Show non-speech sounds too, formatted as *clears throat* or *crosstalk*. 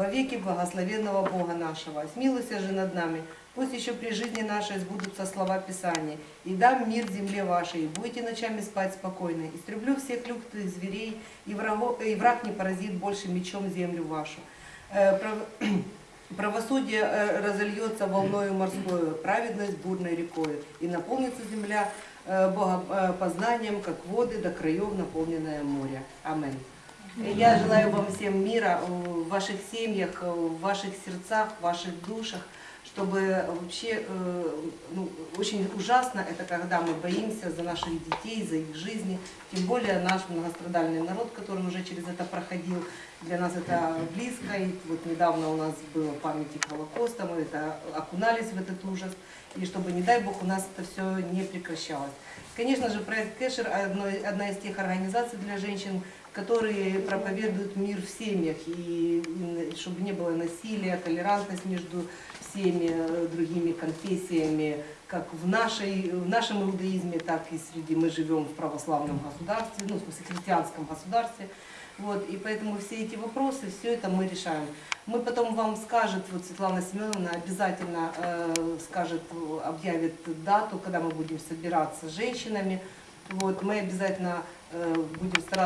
во веки благословенного Бога нашего. Смилуйся же над нами, пусть еще при жизни нашей сбудутся слова Писания. И дам мир земле вашей, и будете ночами спать спокойно. Истреблю всех лютых зверей, и, врагов, и враг не поразит больше мечом землю вашу. Э, прав- *clears throat* Правосудие э, разольется волною морскою, праведность бурной рекой, и наполнится земля э, богопознанием, как воды до краев, наполненное море. Аминь. Я желаю вам всем мира в ваших семьях, в ваших сердцах, в ваших душах, чтобы вообще, э, очень ужасно это, когда мы боимся за наших детей, за их жизни, тем более наш многострадальный народ, который уже через это проходил, для нас это близко, и вот недавно у нас было памятник Холокоста, мы это окунались в этот ужас, и чтобы, не дай Бог, у нас это все не прекращалось. Конечно же, проект Кэшер одна из тех организаций для женщин, которые проповедуют мир в семьях, и чтобы не было насилия, толерантность между всеми э, другими конфессиями, как в, нашей, в нашем иудаизме, так и среди мы живем в православном государстве, ну, в смысле, христианском государстве. Вот, и поэтому все эти вопросы, все это мы решаем. Мы потом вам скажет, вот Светлана Семеновна обязательно э, скажет, объявит дату, когда мы будем собираться с женщинами. Вот, мы обязательно э, будем стараться